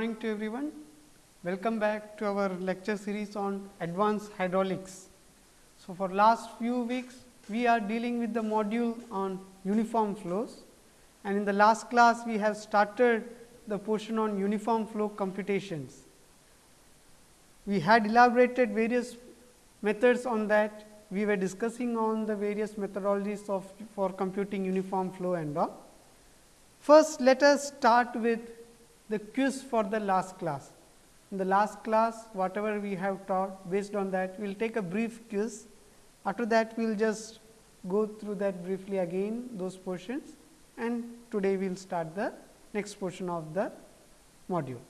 morning to everyone. Welcome back to our lecture series on advanced hydraulics. So, for last few weeks we are dealing with the module on uniform flows and in the last class we have started the portion on uniform flow computations. We had elaborated various methods on that, we were discussing on the various methodologies of for computing uniform flow and all. First let us start with the quiz for the last class. In the last class whatever we have taught based on that we will take a brief quiz. After that we will just go through that briefly again those portions and today we will start the next portion of the module.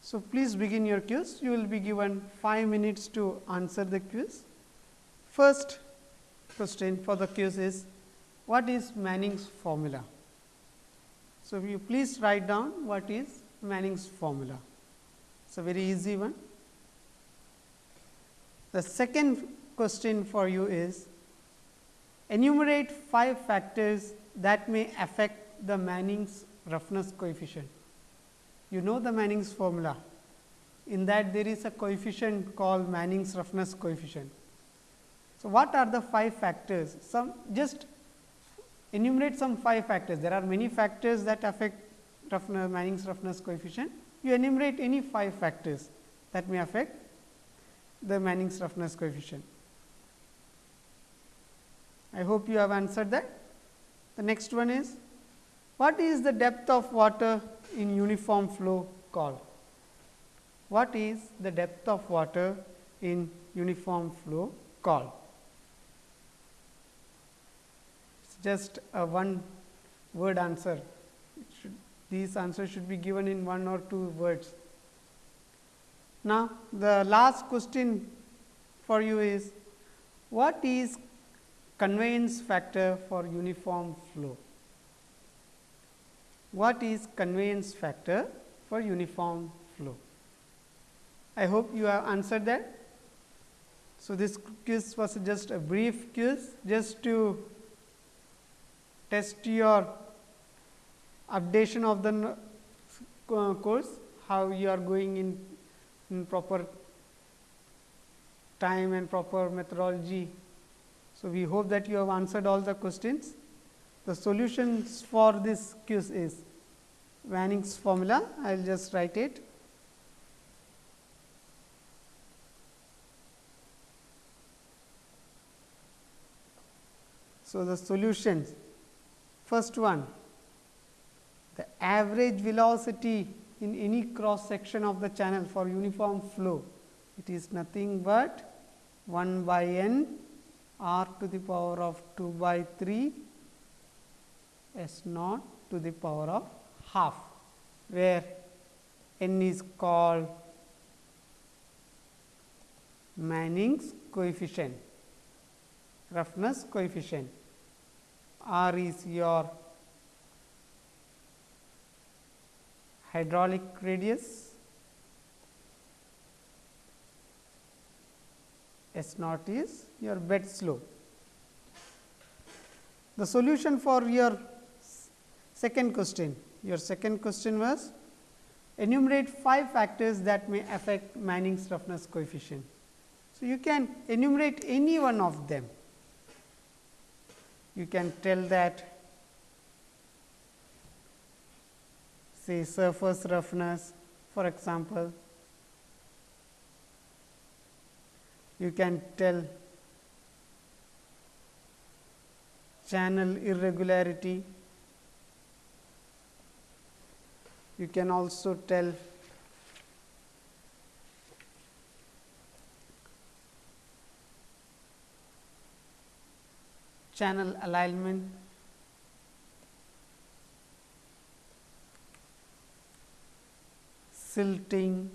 So, please begin your quiz. You will be given 5 minutes to answer the quiz. First question for the quiz is what is Manning's formula? So, you please write down what is Manning's formula. It is a very easy one. The second question for you is enumerate 5 factors that may affect the Manning's roughness coefficient. You know the Manning's formula. In that there is a coefficient called Manning's roughness coefficient. So, what are the 5 factors? Some just enumerate some 5 factors. There are many factors that affect roughness, Manning's roughness coefficient. You enumerate any 5 factors that may affect the Manning's roughness coefficient. I hope you have answered that. The next one is what is the depth of water in uniform flow called? What is the depth of water in uniform flow called? It is just a one word answer. Should, these answers should be given in one or two words. Now, the last question for you is what is conveyance factor for uniform flow? what is conveyance factor for uniform flow. I hope you have answered that. So, this quiz was just a brief quiz just to test your updation of the uh, course, how you are going in, in proper time and proper methodology. So, we hope that you have answered all the questions. The solutions for this quiz is Manning's formula, I will just write it. So, the solutions first one the average velocity in any cross section of the channel for uniform flow. It is nothing but 1 by n r to the power of 2 by 3 s naught to the power of half, where n is called Manning's coefficient, roughness coefficient, r is your hydraulic radius, S naught is your bed slope. The solution for your second question your second question was enumerate 5 factors that may affect Manning's roughness coefficient. So, you can enumerate any one of them. You can tell that. Say surface roughness for example, you can tell channel irregularity. You can also tell channel alignment silting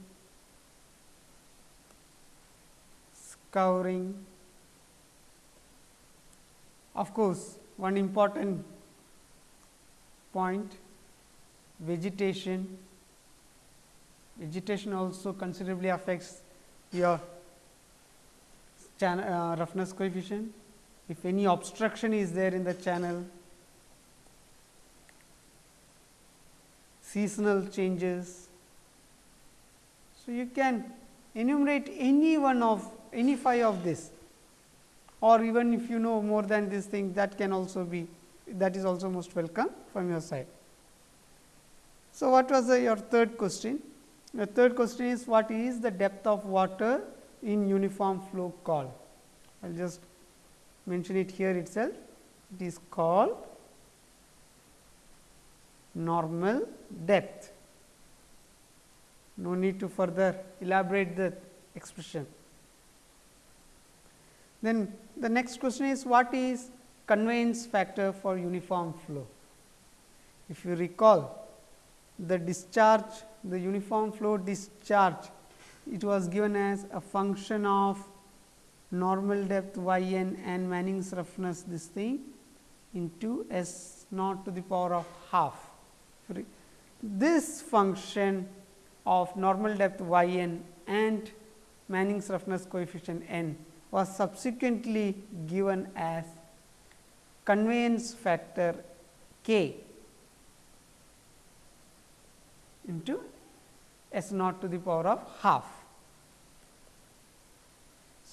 scouring of course one important point vegetation. Vegetation also considerably affects your channel, uh, roughness coefficient. If any obstruction is there in the channel, seasonal changes. So, you can enumerate any one of any five of this or even if you know more than this thing that can also be that is also most welcome from your side. So, what was the, your third question? The third question is what is the depth of water in uniform flow called? I will just mention it here itself. It is called normal depth. No need to further elaborate the expression. Then the next question is what is conveyance factor for uniform flow? If you recall the discharge, the uniform flow discharge, it was given as a function of normal depth y n and Manning's roughness this thing into s naught to the power of half. This function of normal depth y n and Manning's roughness coefficient n was subsequently given as conveyance factor k into s naught to the power of half.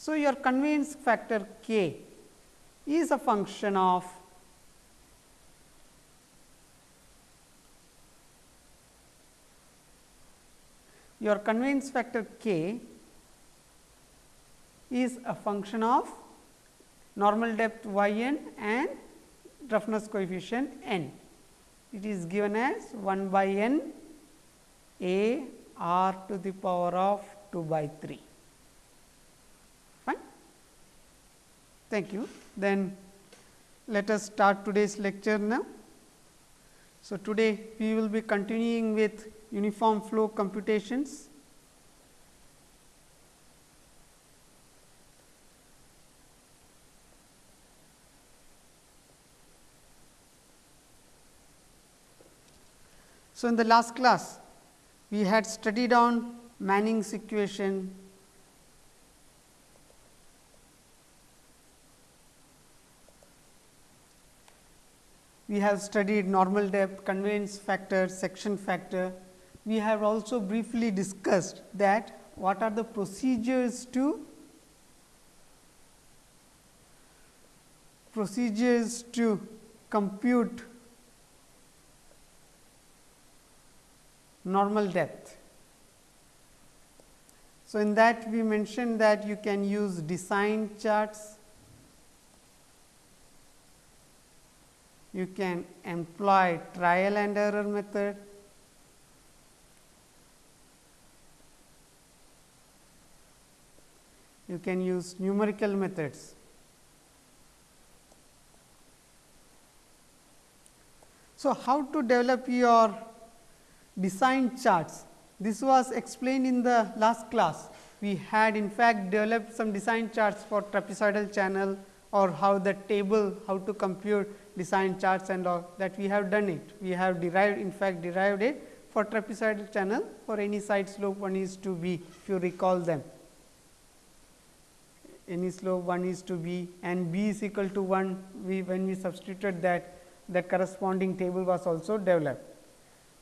So, your conveyance factor k is a function of your conveyance factor k is a function of normal depth y n and roughness coefficient n. It is given as 1 by n a r to the power of 2 by 3. Fine. Thank you. Then let us start today's lecture now. So, today we will be continuing with uniform flow computations. So, in the last class we had studied on Manning's equation we have studied normal depth, conveyance factor, section factor. We have also briefly discussed that what are the procedures to procedures to compute normal depth. So, in that we mentioned that you can use design charts, you can employ trial and error method, you can use numerical methods. So, how to develop your design charts. This was explained in the last class. We had in fact developed some design charts for trapezoidal channel or how the table, how to compute design charts and all that we have done it. We have derived in fact derived it for trapezoidal channel for any side slope 1 is to be if you recall them. Any slope 1 is to be and b is equal to 1 we when we substituted that that corresponding table was also developed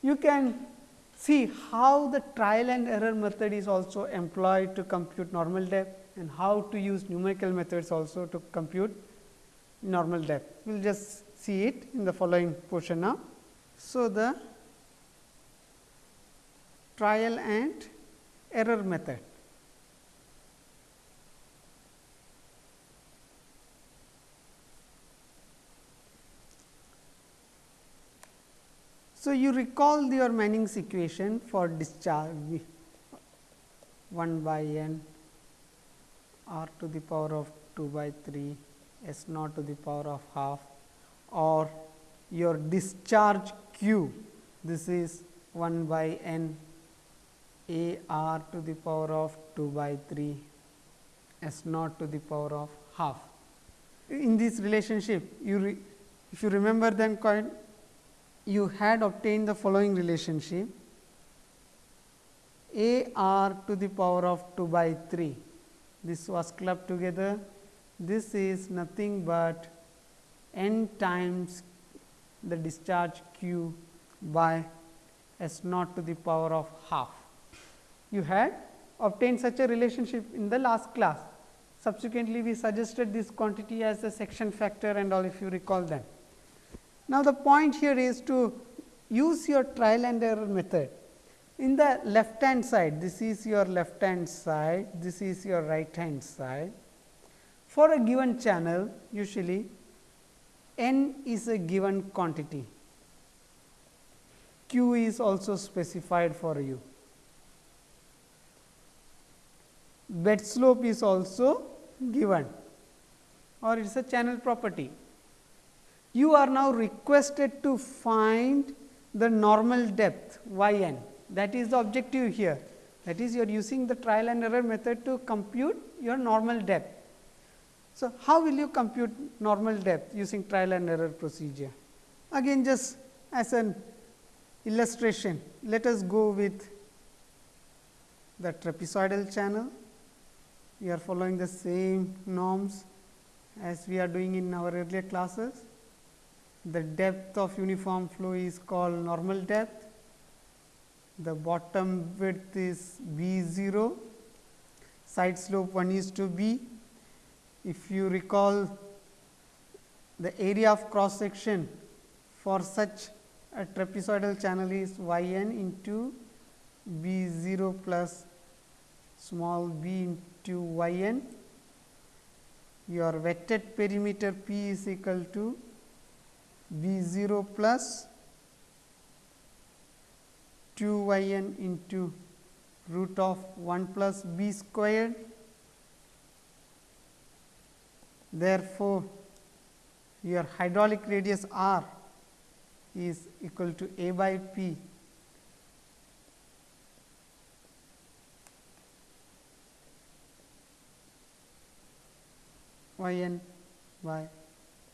you can see how the trial and error method is also employed to compute normal depth and how to use numerical methods also to compute normal depth. We will just see it in the following portion now. So, the trial and error method. So, you recall your Manning's equation for discharge 1 by n r to the power of 2 by 3 s naught to the power of half or your discharge q this is 1 by n a r to the power of 2 by 3 s naught to the power of half. In this relationship you if you remember then you had obtained the following relationship a r to the power of 2 by 3. This was clubbed together. This is nothing but n times the discharge q by s naught to the power of half. You had obtained such a relationship in the last class. Subsequently, we suggested this quantity as a section factor and all if you recall them. Now, the point here is to use your trial and error method. In the left hand side, this is your left hand side, this is your right hand side. For a given channel, usually n is a given quantity, q is also specified for you. Bed slope is also given or it is a channel property. You are now requested to find the normal depth y n that is the objective here that is you are using the trial and error method to compute your normal depth. So, how will you compute normal depth using trial and error procedure? Again just as an illustration, let us go with the trapezoidal channel. We are following the same norms as we are doing in our earlier classes. The depth of uniform flow is called normal depth the bottom width is b 0, side slope 1 is to b. If you recall the area of cross section for such a trapezoidal channel is y n into b 0 plus small b into y n. Your wetted perimeter p is equal to b 0 plus 2 y n into root of 1 plus b squared. Therefore, your hydraulic radius r is equal to a by p y n by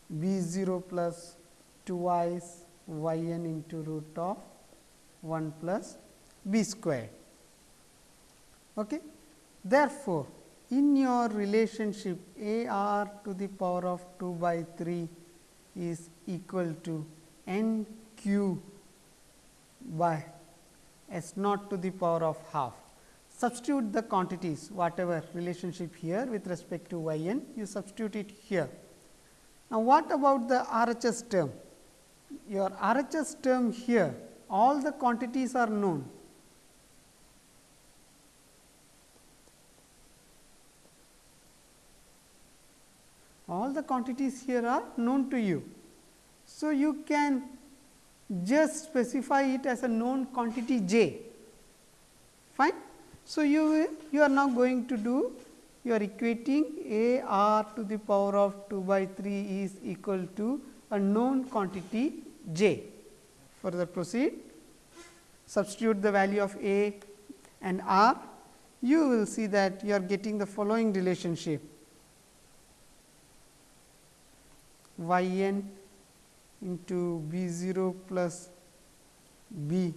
b 0 plus 2 i's y n into root of 1 plus b square. Okay. Therefore, in your relationship a r to the power of 2 by 3 is equal to n q by s naught to the power of half. Substitute the quantities whatever relationship here with respect to y n you substitute it here. Now, what about the RHS term? Your RHS term here all the quantities are known. All the quantities here are known to you. So, you can just specify it as a known quantity j. Fine. So, you you are now going to do you are equating a r to the power of 2 by 3 is equal to a known quantity j. Further proceed, substitute the value of a and r, you will see that you are getting the following relationship y n into b 0 plus b.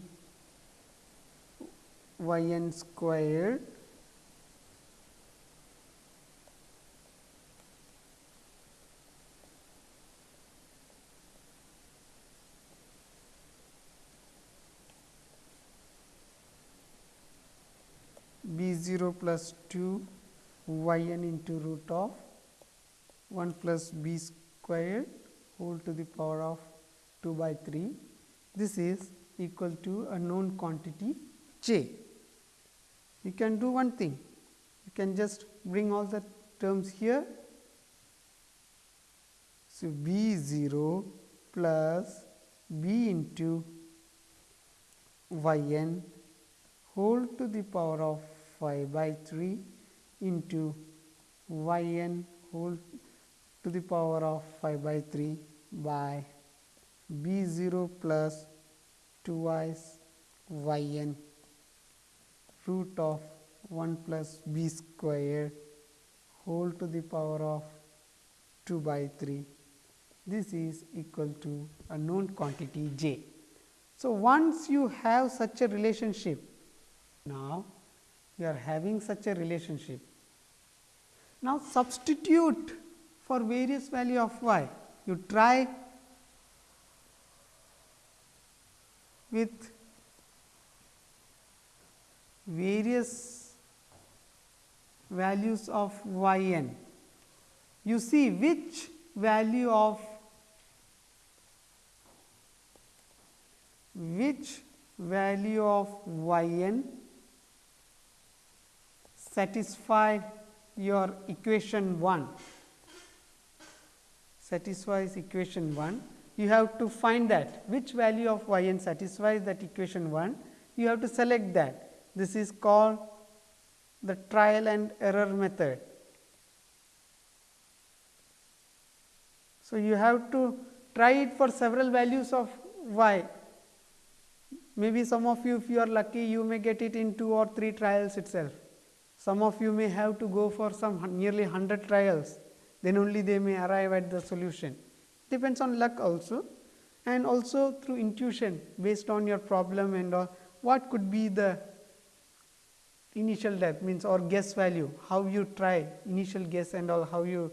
Y n squared b 0 plus 2 y n into root of 1 plus b squared whole to the power of 2 by 3. This is equal to a known quantity j. You can do one thing, you can just bring all the terms here. So, b 0 plus b into y n whole to the power of 5 by 3 into y n whole to the power of 5 by 3 by b 0 plus 2 y y n root of 1 plus b square whole to the power of 2 by 3. This is equal to a known quantity j. So, once you have such a relationship, now you are having such a relationship. Now, substitute for various value of y, you try with various values of y n. You see which value of which value of y n satisfy your equation 1 satisfies equation 1 you have to find that. Which value of y n satisfies that equation 1 you have to select that. This is called the trial and error method. So you have to try it for several values of y. Maybe some of you if you are lucky you may get it in 2 or 3 trials itself. Some of you may have to go for some nearly 100 trials then only they may arrive at the solution depends on luck also and also through intuition based on your problem and all what could be the initial depth means or guess value how you try initial guess and all how you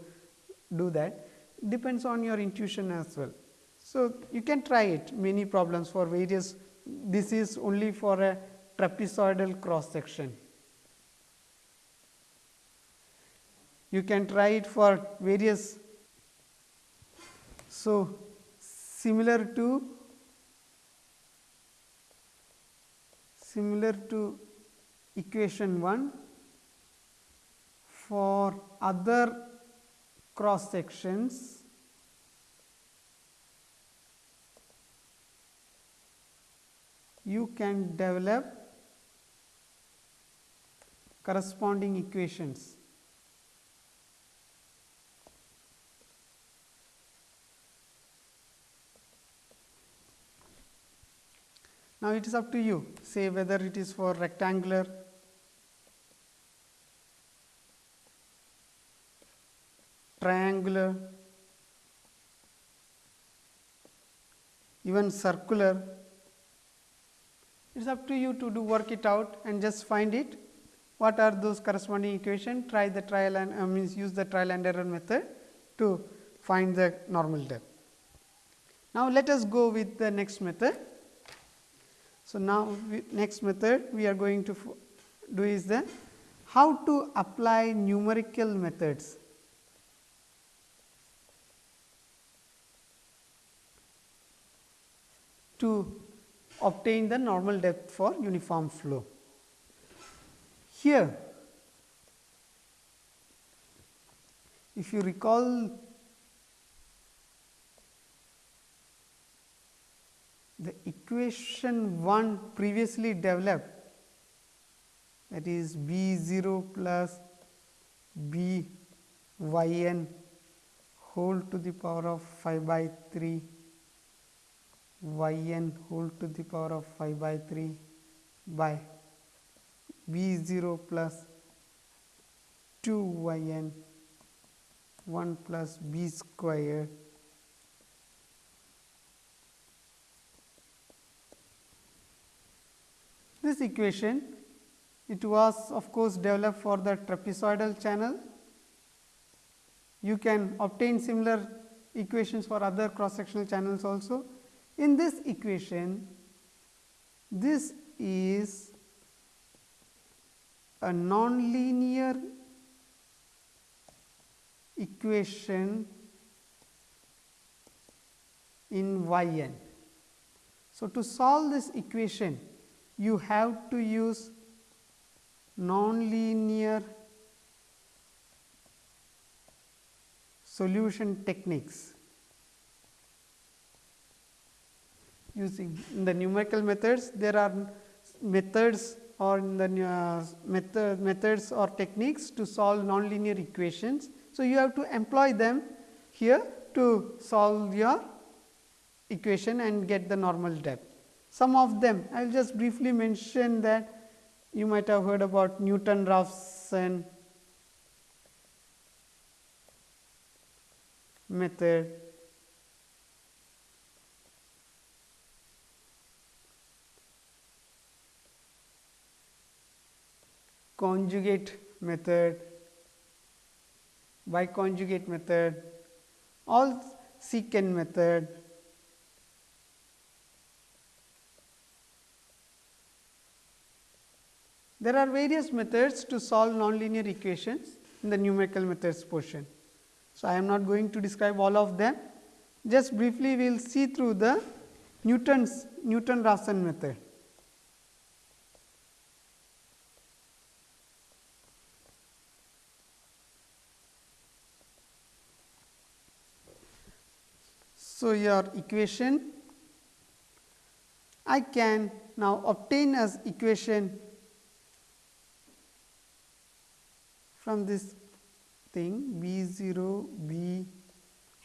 do that depends on your intuition as well. So, you can try it many problems for various this is only for a trapezoidal cross section. You can try it for various. So, similar to similar to equation 1 for other cross sections. You can develop corresponding equations Now, it is up to you say whether it is for rectangular, triangular, even circular. It is up to you to do work it out and just find it. What are those corresponding equation? Try the trial and uh, means use the trial and error method to find the normal depth. Now, let us go with the next method. So, now next method we are going to do is the how to apply numerical methods. to obtain the normal depth for uniform flow. Here, if you recall the equation 1 previously developed that is b 0 plus b y n whole to the power of 5 by 3 y n whole to the power of 5 by 3 by b 0 plus 2 y n 1 plus b squared This equation it was of course developed for the trapezoidal channel. You can obtain similar equations for other cross sectional channels also. In this equation, this is a nonlinear equation in y n. So, to solve this equation you have to use nonlinear solution techniques. Using the numerical methods, there are methods or in the uh, method, methods or techniques to solve nonlinear equations. So, you have to employ them here to solve your equation and get the normal depth. Some of them I will just briefly mention that you might have heard about Newton Raphson method. conjugate method, biconjugate method, all secant method, There are various methods to solve nonlinear equations in the numerical methods portion. So, I am not going to describe all of them, just briefly we will see through the Newton's Newton-Raphson method. So, your equation I can now obtain as equation from this thing B 0 B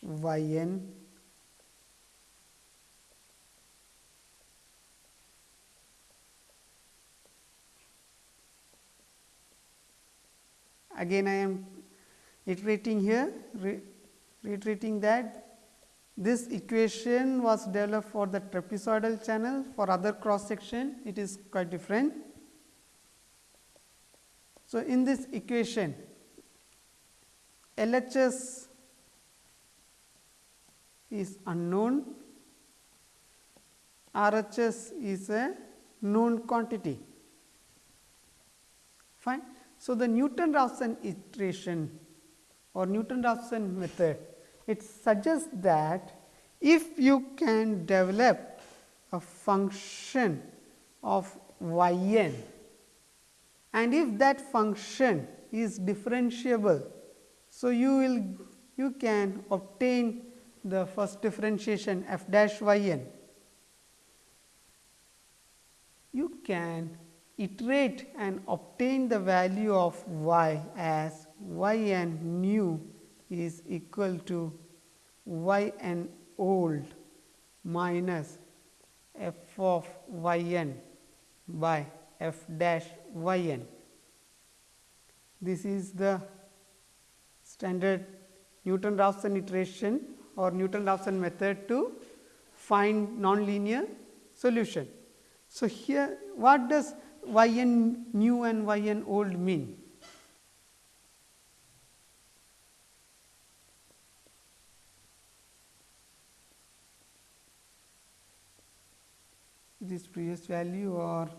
y n again I am iterating here re reiterating that this equation was developed for the trapezoidal channel for other cross section it is quite different. So, in this equation LHS is unknown, RHS is a known quantity. Fine. So, the Newton-Raphson iteration or Newton-Raphson method, it suggests that if you can develop a function of y n and if that function is differentiable. So, you will you can obtain the first differentiation f dash y n. You can iterate and obtain the value of y as y n new is equal to y n old minus f of y n by f dash y n. This is the standard Newton-Raphson iteration or Newton-Raphson method to find nonlinear solution. So, here what does y n new and y n old mean? This previous value or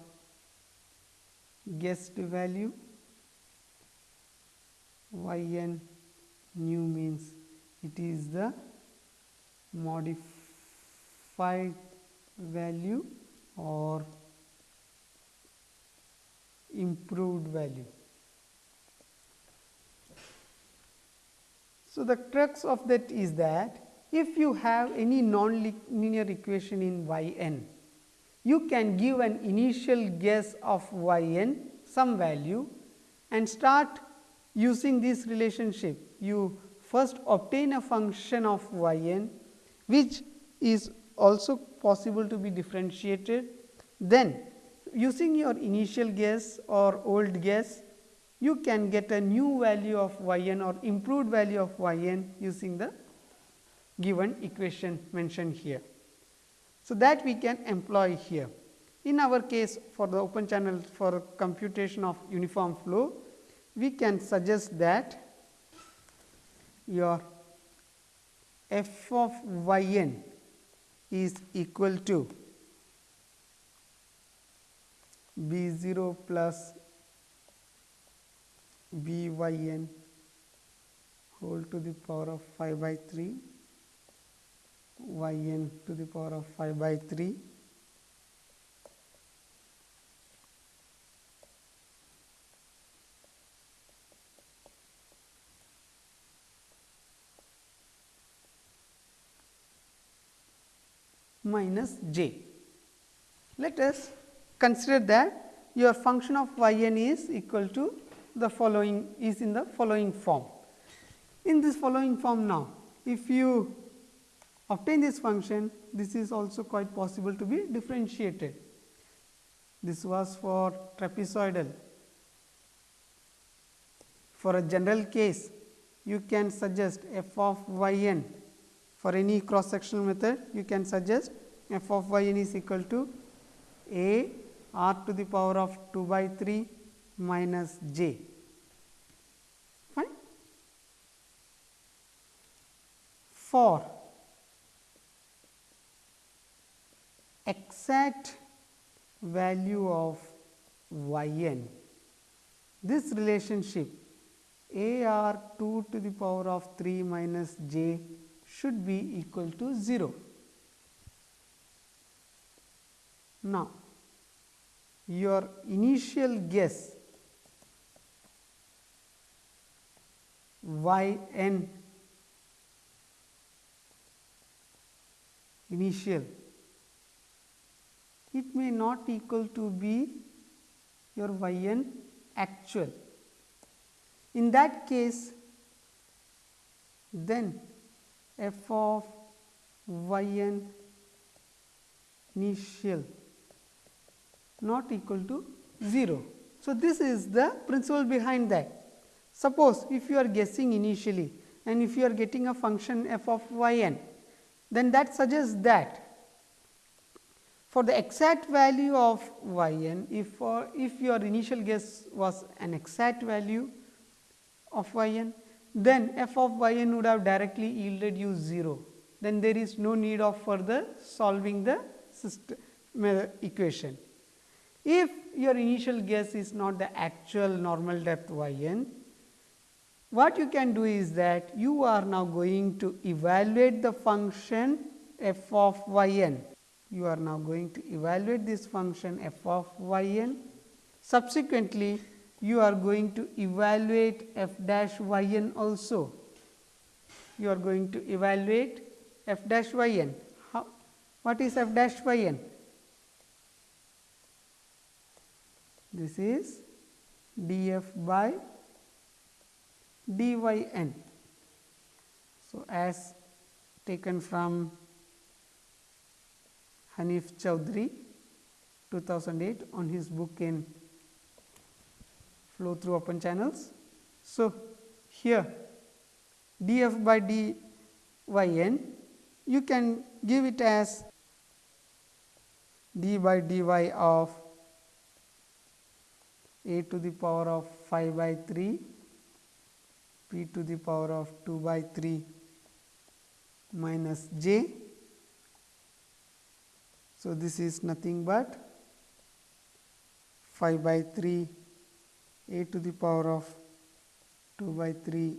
guessed value y n new means it is the modified value or improved value. So, the crux of that is that if you have any non-linear equation in y n, you can give an initial guess of y n some value and start using this relationship. You first obtain a function of y n which is also possible to be differentiated. Then using your initial guess or old guess, you can get a new value of y n or improved value of y n using the given equation mentioned here. So, that we can employ here. In our case for the open channel for computation of uniform flow, we can suggest that your f of y n is equal to b 0 plus b y n whole to the power of 5 by 3 y n to the power of 5 by 3 minus j. Let us consider that your function of y n is equal to the following is in the following form. In this following form now, if you obtain this function, this is also quite possible to be differentiated. This was for trapezoidal. For a general case, you can suggest f of y n for any cross sectional method, you can suggest f of y n is equal to a r to the power of 2 by 3 minus j. Fine. For exact value of y n this relationship a r 2 to the power of 3 minus j should be equal to 0. Now, your initial guess y n initial it may not equal to be your y n actual. In that case, then f of y n initial not equal to 0. So, this is the principle behind that. Suppose if you are guessing initially and if you are getting a function f of y n, then that suggests that for the exact value of y n, if for if your initial guess was an exact value of y n, then f of y n would have directly yielded you 0. Then there is no need of further solving the system uh, equation. If your initial guess is not the actual normal depth y n, what you can do is that you are now going to evaluate the function f of y n. You are now going to evaluate this function f of y n. Subsequently, you are going to evaluate f dash y n also. You are going to evaluate f dash y n. How, what is f dash y n? This is df by d y n. So, as taken from Hanif Chaudhry 2008 on his book in flow through open channels. So, here df by dy n you can give it as d by dy of a to the power of 5 by 3 p to the power of 2 by 3 minus j. So, this is nothing but 5 by 3 a to the power of 2 by 3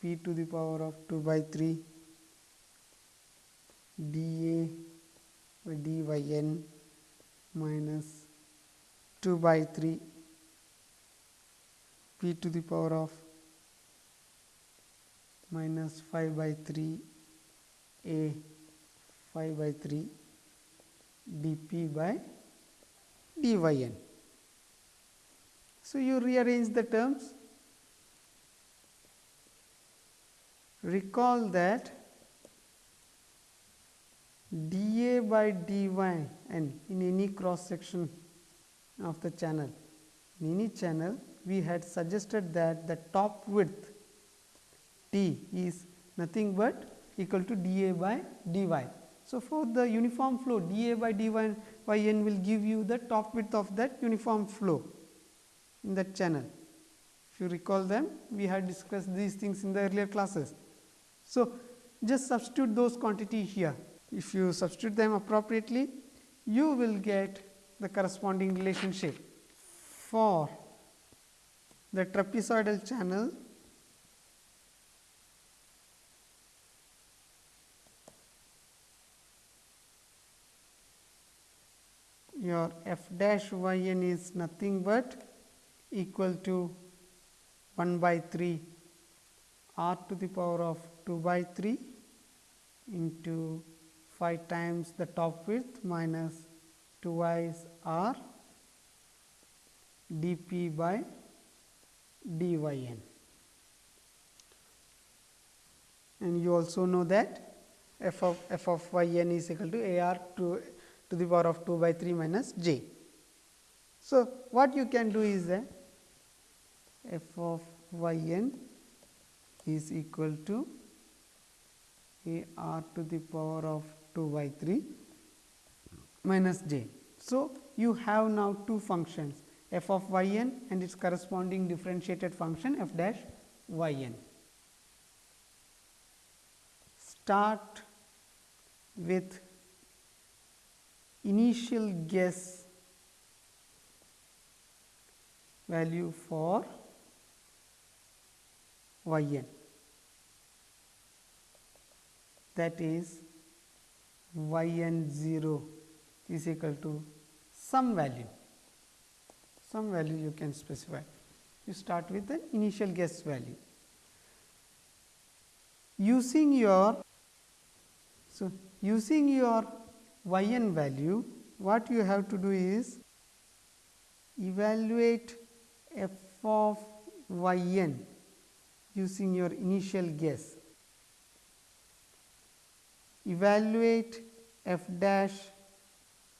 p to the power of 2 by 3 dA by dy n minus 2 by 3 p to the power of minus 5 by 3 a 5 by 3 dp by dy n. So, you rearrange the terms. Recall that dA by dy n in any cross section of the channel, in any channel we had suggested that the top width T is nothing but equal to dA by dy. So, for the uniform flow dA by dy y n will give you the top width of that uniform flow in that channel. If you recall them, we had discussed these things in the earlier classes. So, just substitute those quantity here. If you substitute them appropriately, you will get the corresponding relationship for the trapezoidal channel your f dash y n is nothing but equal to 1 by 3 r to the power of 2 by 3 into 5 times the top width minus 2 r d p by d y n. And you also know that f of f of y n is equal to a r to, to the power of 2 by 3 minus j. So, what you can do is that f of y n is equal to a r to the power of 2 by 3 minus j. So, you have now two functions f of y n and its corresponding differentiated function f dash y n. Start with initial guess value for y n that is y n 0 is equal to some value, some value you can specify. You start with an initial guess value. Using your, so using your y n value, what you have to do is evaluate f of y n using your initial guess. Evaluate f dash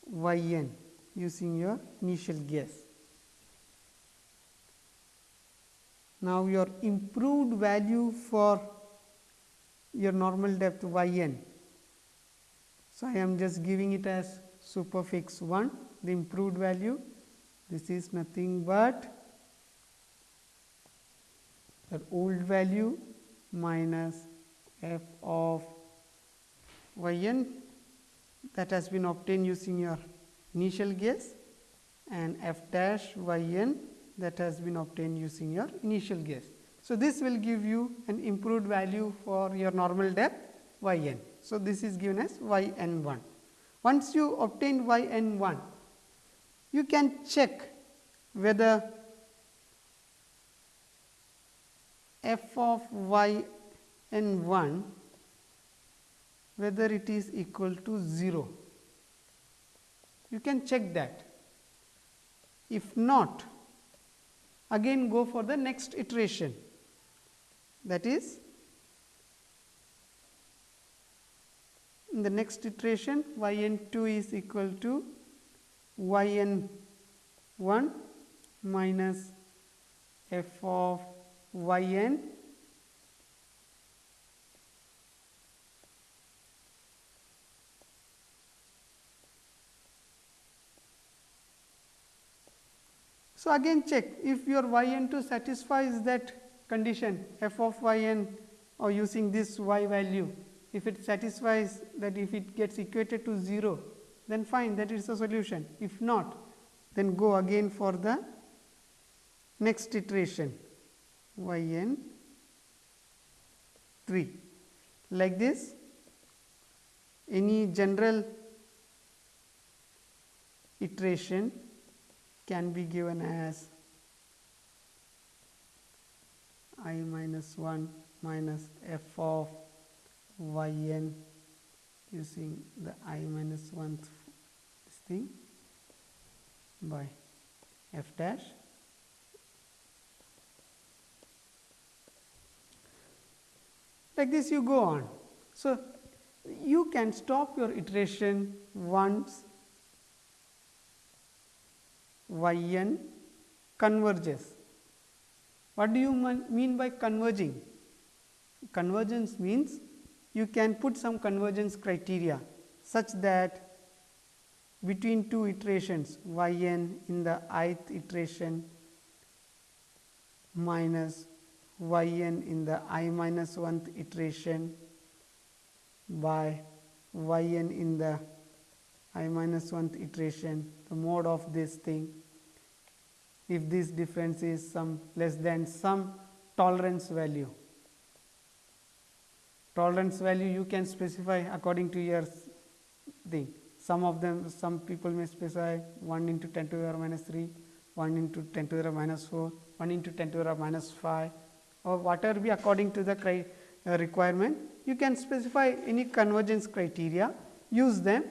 y n using your initial guess. Now, your improved value for your normal depth y n. So, I am just giving it as superfix 1 the improved value this is nothing but the old value minus f of y n that has been obtained using your initial guess and f dash y n that has been obtained using your initial guess. So, this will give you an improved value for your normal depth y n. So, this is given as y n 1. Once you obtain y n 1, you can check whether f of y n 1 whether it is equal to 0. You can check that. If not, again go for the next iteration that is in the next iteration y n 2 is equal to y n 1 minus f of y n So, again check if your y n 2 satisfies that condition f of y n or using this y value if it satisfies that if it gets equated to 0 then fine that is a solution. If not then go again for the next iteration y n 3 like this any general iteration can be given as i minus 1 minus f of y n using the i minus 1 this thing by f dash like this you go on. So, you can stop your iteration once y n converges. What do you mean by converging? Convergence means you can put some convergence criteria such that between two iterations y n in the ith iteration minus y n in the i minus 1th iteration by y n in the i minus 1th iteration the mode of this thing if this difference is some less than some tolerance value. Tolerance value you can specify according to your thing. Some of them some people may specify 1 into 10 to the power minus 3, 1 into 10 to the power minus 4, 1 into 10 to the power minus 5 or whatever be according to the uh, requirement. You can specify any convergence criteria, use them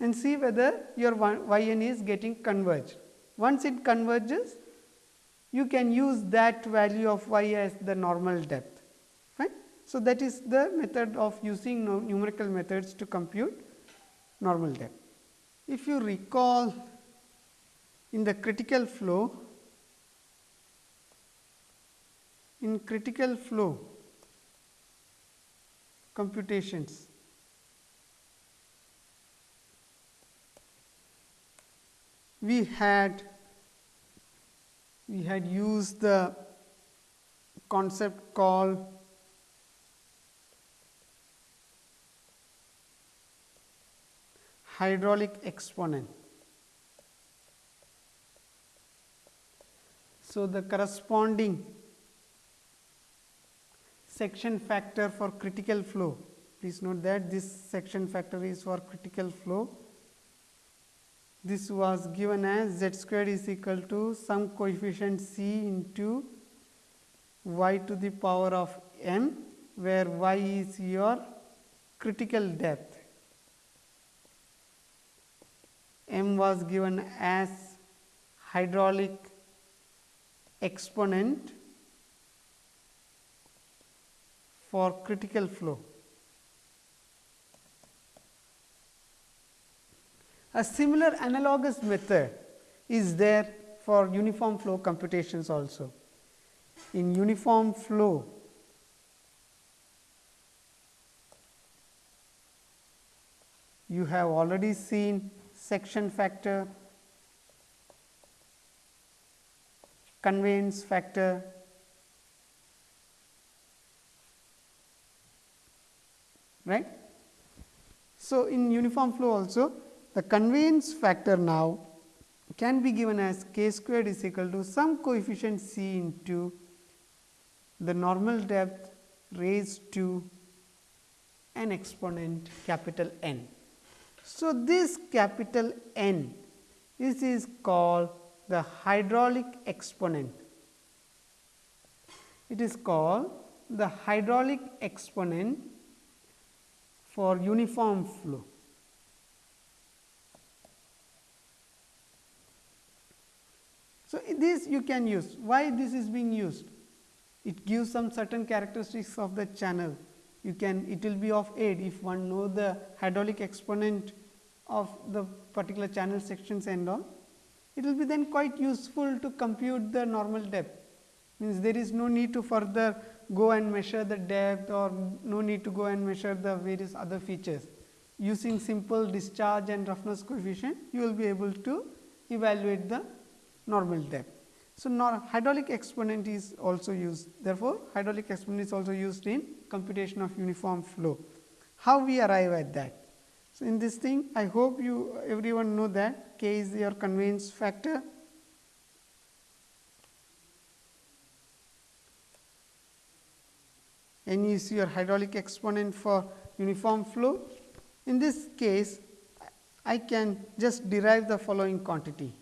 and see whether your y n is getting converged. Once it converges, you can use that value of y as the normal depth. So, that is the method of using numerical methods to compute normal depth. If you recall in the critical flow, in critical flow computations, we had we had used the concept called hydraulic exponent. So, the corresponding section factor for critical flow, please note that this section factor is for critical flow. This was given as z squared is equal to some coefficient c into y to the power of m, where y is your critical depth. M was given as hydraulic exponent for critical flow. A similar analogous method is there for uniform flow computations also. In uniform flow, you have already seen section factor, conveyance factor, right. So, in uniform flow also the conveyance factor now can be given as k squared is equal to some coefficient c into the normal depth raised to an exponent capital N. So, this capital N this is called the hydraulic exponent. It is called the hydraulic exponent for uniform flow. So, this you can use. Why this is being used? It gives some certain characteristics of the channel. You can it will be of aid if one know the hydraulic exponent of the particular channel sections and all. It will be then quite useful to compute the normal depth. Means there is no need to further go and measure the depth or no need to go and measure the various other features. Using simple discharge and roughness coefficient, you will be able to evaluate the normal depth. So, hydraulic exponent is also used therefore, hydraulic exponent is also used in computation of uniform flow. How we arrive at that? So, in this thing I hope you everyone know that k is your conveyance factor n is your hydraulic exponent for uniform flow. In this case I can just derive the following quantity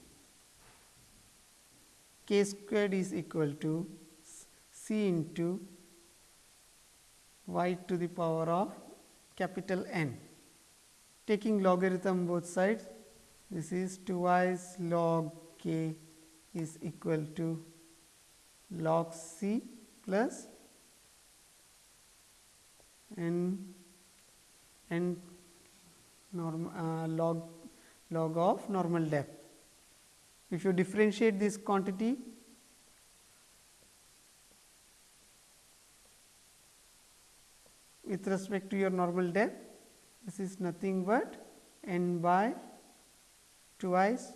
k squared is equal to c into y to the power of capital N. Taking logarithm both sides, this is twice log k is equal to log c plus n n norm, uh, log log of normal depth. If you differentiate this quantity with respect to your normal depth, this is nothing but n by twice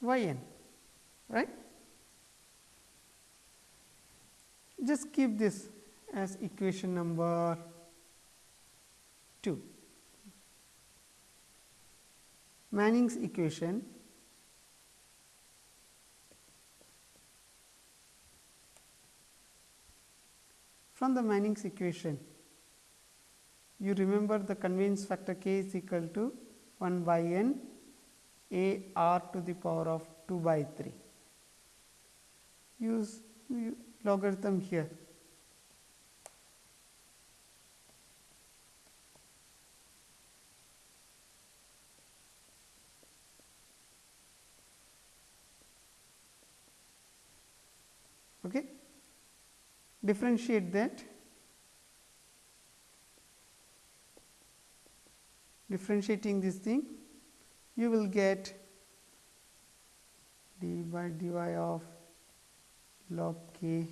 y n, right. Just keep this as equation number 2. Manning's equation from the Manning's equation you remember the conveyance factor k is equal to 1 by n a r to the power of 2 by 3 use logarithm here okay differentiate that differentiating this thing you will get d by dy of log k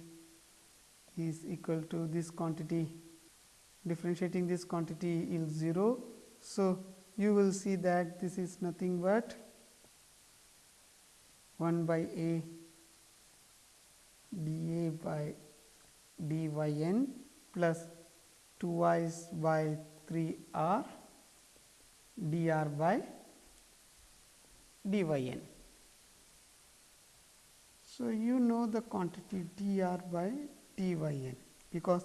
is equal to this quantity differentiating this quantity is 0. So, you will see that this is nothing but 1 by a dA by dy n plus 2 y by 3 r dr by dy n. So, you know the quantity dr by dyn because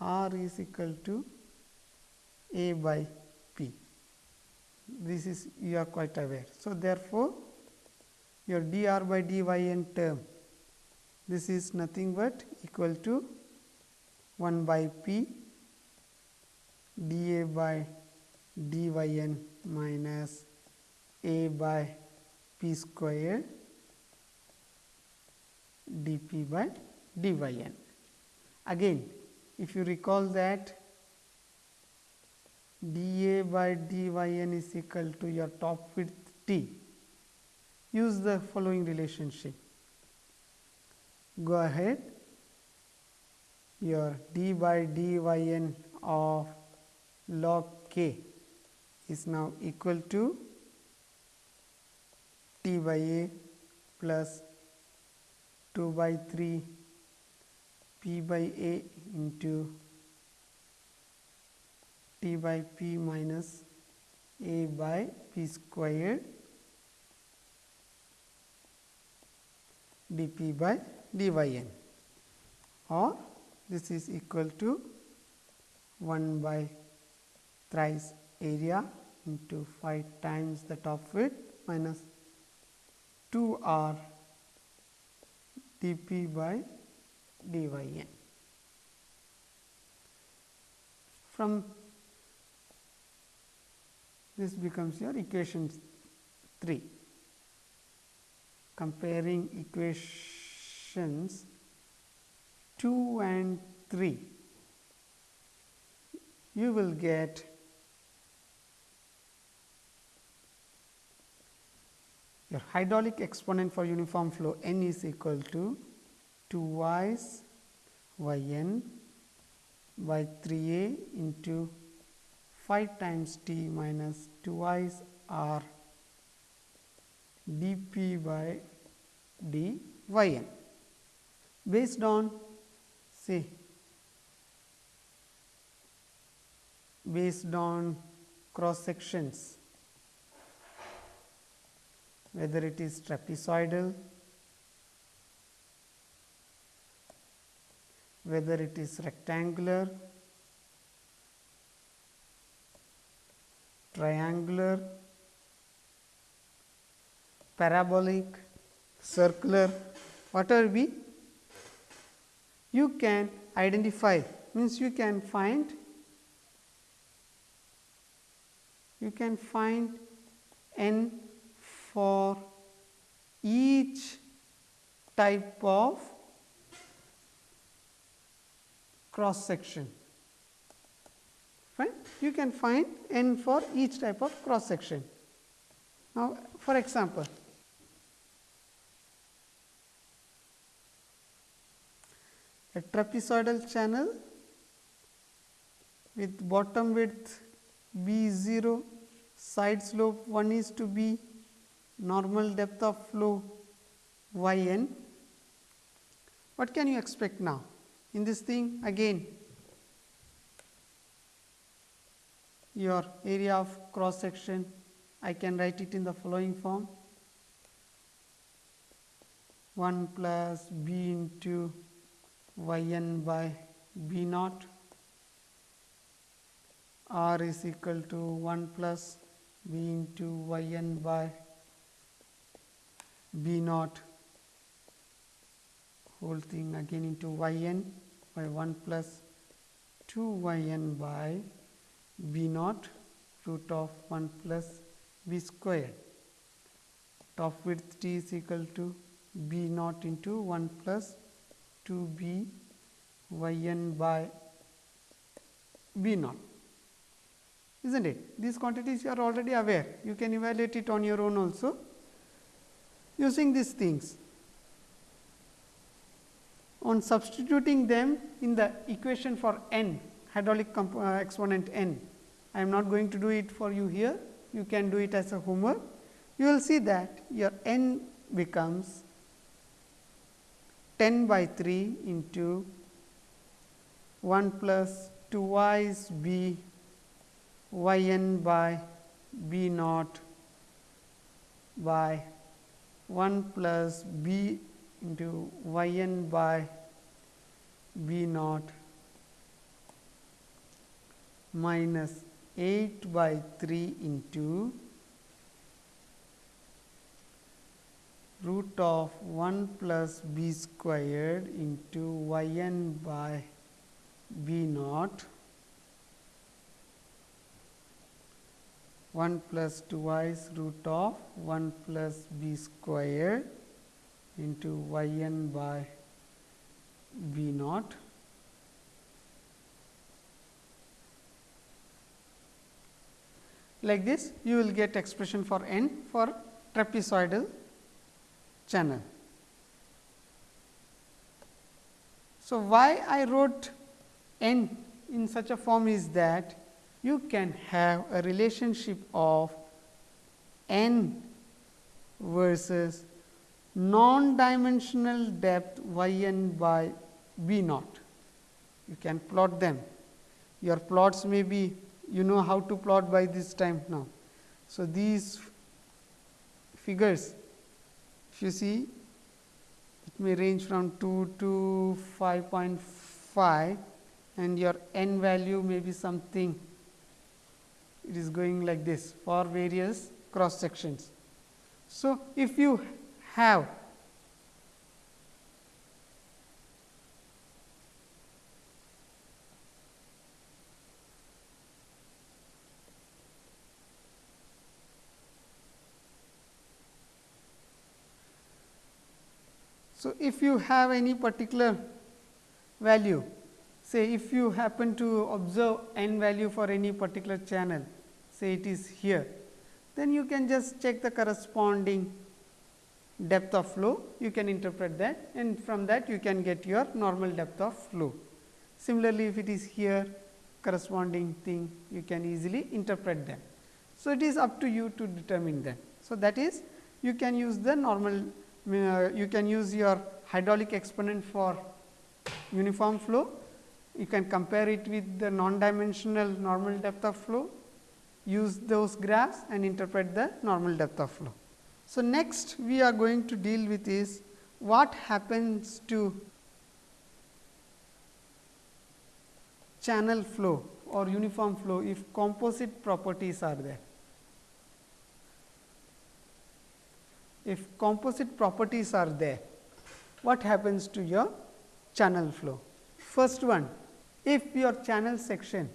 r is equal to a by p. This is you are quite aware. So, therefore, your dr by dyn term this is nothing but equal to 1 by p dA by dyn minus a by p square dp by dyn. Again, if you recall that dA by dyn is equal to your top width t, use the following relationship. Go ahead, your d by dyn of log k is now equal to t by a plus 2 by 3 p by a into t by p minus a by p squared dp by dyn or this is equal to 1 by thrice area into 5 times the top width minus 2 r dp by dyn. From this becomes your equation 3 comparing equations 2 and 3 you will get your hydraulic exponent for uniform flow n is equal to 2 y's y n by 3 a into 5 times t minus 2 y's r d p by d y n based on say based on cross sections whether it is trapezoidal, whether it is rectangular, triangular, parabolic, circular, whatever be, you can identify means you can find you can find n for each type of cross section. Fine. You can find n for each type of cross section. Now, for example, a trapezoidal channel with bottom width b 0, side slope 1 is to b normal depth of flow y n. What can you expect now? In this thing again your area of cross section I can write it in the following form 1 plus b into y n by b naught r is equal to 1 plus b into y n by b naught whole thing again into y n by 1 plus 2 y n by b naught root of 1 plus b squared. Top width t is equal to b naught into 1 plus 2 b y n by b naught is not it. These quantities you are already aware, you can evaluate it on your own also using these things. On substituting them in the equation for n hydraulic uh, exponent n, I am not going to do it for you here, you can do it as a homework. You will see that your n becomes 10 by 3 into 1 plus 2 y's b y n by b naught by 1 plus b into y n by b naught minus 8 by 3 into root of 1 plus b squared into y n by b naught. 1 plus twice root of 1 plus b squared into y n by b naught. Like this you will get expression for n for trapezoidal channel. So, why I wrote n in such a form is that you can have a relationship of n versus non-dimensional depth y n by b naught. You can plot them. Your plots may be you know how to plot by this time now. So, these figures you see it may range from 2 to 5.5 and your n value may be something it is going like this for various cross sections. So, if you have So, if you have any particular value say if you happen to observe n value for any particular channel say it is here then you can just check the corresponding depth of flow you can interpret that and from that you can get your normal depth of flow. Similarly, if it is here corresponding thing you can easily interpret them. So, it is up to you to determine them. So, that is you can use the normal Uh, you can use your hydraulic exponent for uniform flow. You can compare it with the non-dimensional normal depth of flow, use those graphs and interpret the normal depth of flow. So, next we are going to deal with is what happens to channel flow or uniform flow if composite properties are there. If composite properties are there, what happens to your channel flow? First one, if your channel section,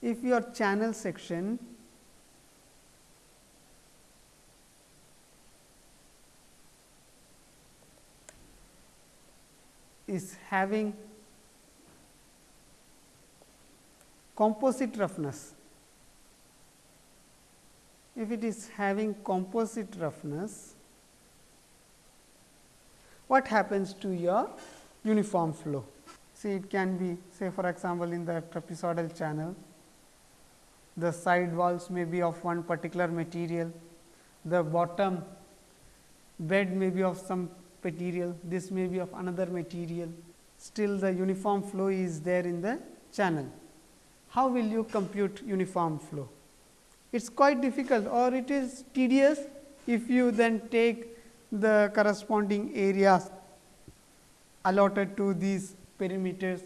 if your channel section is having composite roughness, if it is having composite roughness, what happens to your uniform flow. See it can be say for example, in the trapezoidal channel, the side walls may be of one particular material, the bottom bed may be of some material, this may be of another material, still the uniform flow is there in the channel. How will you compute uniform flow? It is quite difficult or it is tedious if you then take the corresponding areas allotted to these perimeters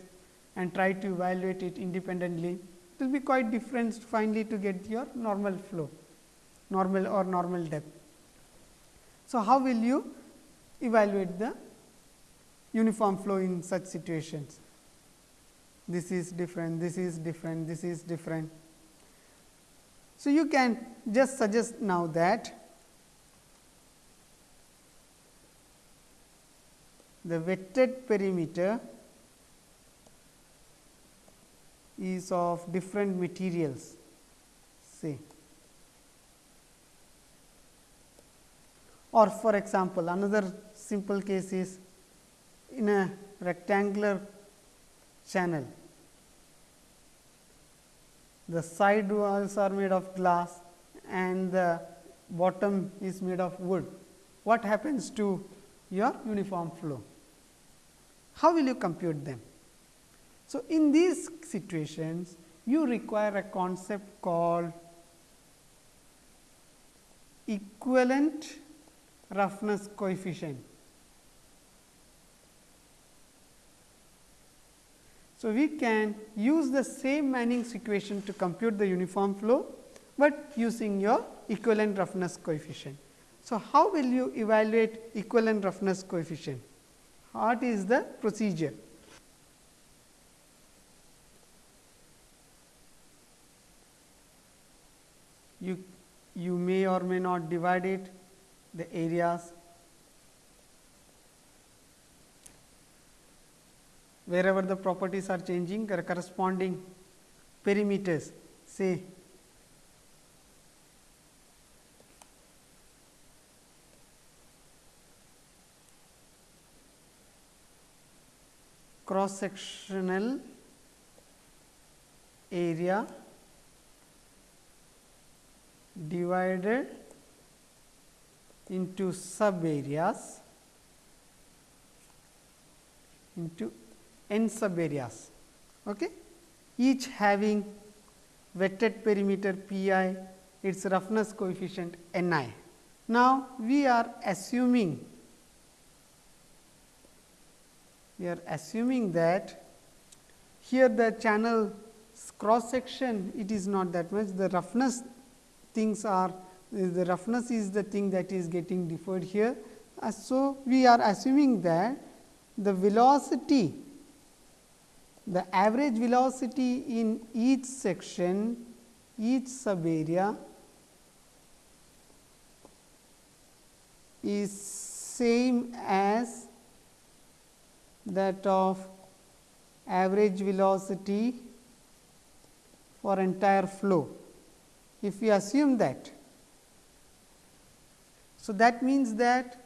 and try to evaluate it independently, it will be quite different finally to get your normal flow, normal or normal depth. So, how will you evaluate the uniform flow in such situations? This is different, this is different, this is different. So, you can just suggest now that the wetted perimeter is of different materials say or for example, another simple case is in a rectangular channel the side walls are made of glass and the bottom is made of wood. What happens to your uniform flow? how will you compute them? So, in these situations you require a concept called equivalent roughness coefficient. So, we can use the same Manning's equation to compute the uniform flow, but using your equivalent roughness coefficient. So, how will you evaluate equivalent roughness coefficient? What is the procedure? You, you may or may not divide it the areas wherever the properties are changing corresponding perimeters say cross sectional area divided into sub areas into n sub areas, okay? each having wetted perimeter P i its roughness coefficient N i. Now, we are assuming we are assuming that here the channel cross section it is not that much the roughness things are the roughness is the thing that is getting deferred here. Uh, so, we are assuming that the velocity the average velocity in each section, each sub area is same as that of average velocity for entire flow. If we assume that, so that means that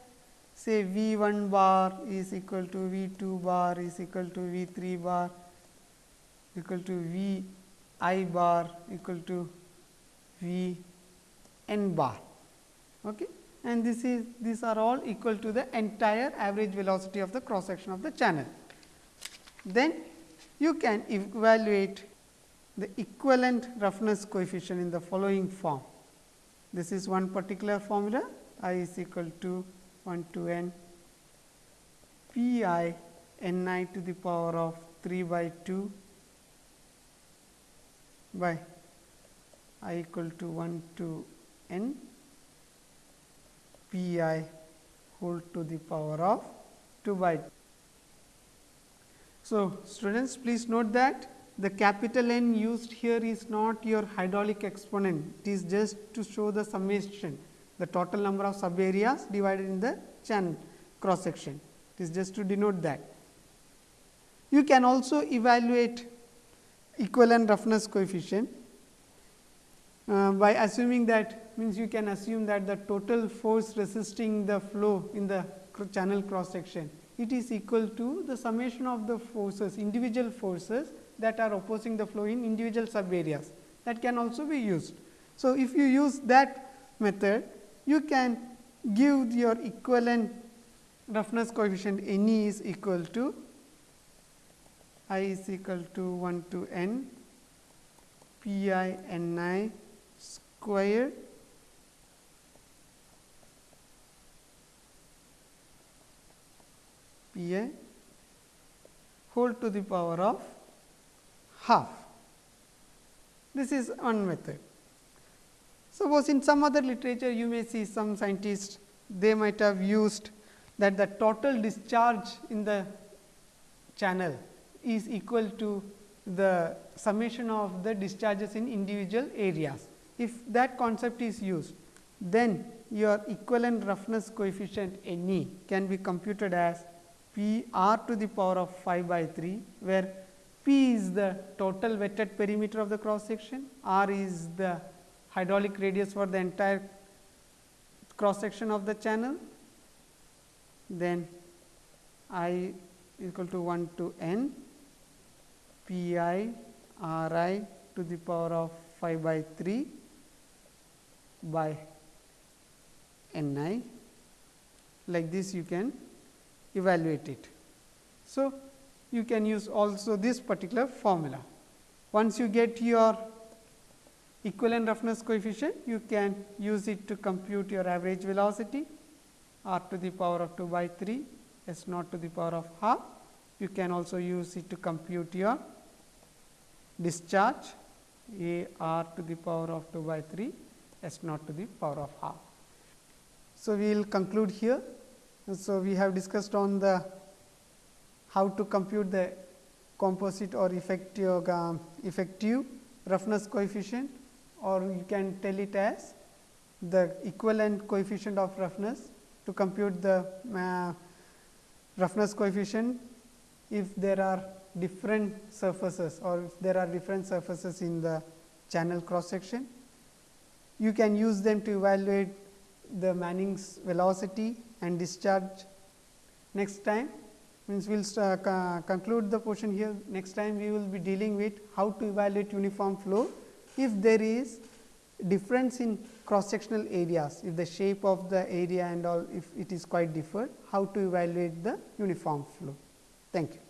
say V 1 bar is equal to V 2 bar is equal to V 3 bar equal to V i bar equal to V n bar. Okay. And this is these are all equal to the entire average velocity of the cross section of the channel. Then you can evaluate the equivalent roughness coefficient in the following form. This is one particular formula i is equal to 1 to n p i n i to the power of 3 by 2 by i equal to 1 to n p i whole to the power of 2 by. 2. So, students please note that the capital N used here is not your hydraulic exponent, it is just to show the summation, the total number of sub areas divided in the channel cross section, it is just to denote that. You can also evaluate equivalent roughness coefficient uh, by assuming that means you can assume that the total force resisting the flow in the channel cross section it is equal to the summation of the forces individual forces that are opposing the flow in individual sub areas that can also be used. So, if you use that method you can give your equivalent roughness coefficient N e is equal to i is equal to 1 to n p i n i square p i whole to the power of half. This is one method. Suppose in some other literature you may see some scientists they might have used that the total discharge in the channel is equal to the summation of the discharges in individual areas. If that concept is used, then your equivalent roughness coefficient N e can be computed as P r to the power of 5 by 3, where P is the total wetted perimeter of the cross section, r is the hydraulic radius for the entire cross section of the channel, then I equal to 1 to n P i r i to the power of 5 by 3 by n i like this you can evaluate it. So, you can use also this particular formula. Once you get your equivalent roughness coefficient, you can use it to compute your average velocity r to the power of 2 by 3 s naught to the power of half You can also use it to compute your discharge A r to the power of 2 by 3 S naught to the power of half. So, we will conclude here. So, we have discussed on the how to compute the composite or effective, uh, effective roughness coefficient or you can tell it as the equivalent coefficient of roughness to compute the uh, roughness coefficient if there are different surfaces or if there are different surfaces in the channel cross section. You can use them to evaluate the Manning's velocity and discharge. Next time means we will uh, conclude the portion here. Next time we will be dealing with how to evaluate uniform flow if there is difference in cross sectional areas, if the shape of the area and all if it is quite different, how to evaluate the uniform flow. Thank you.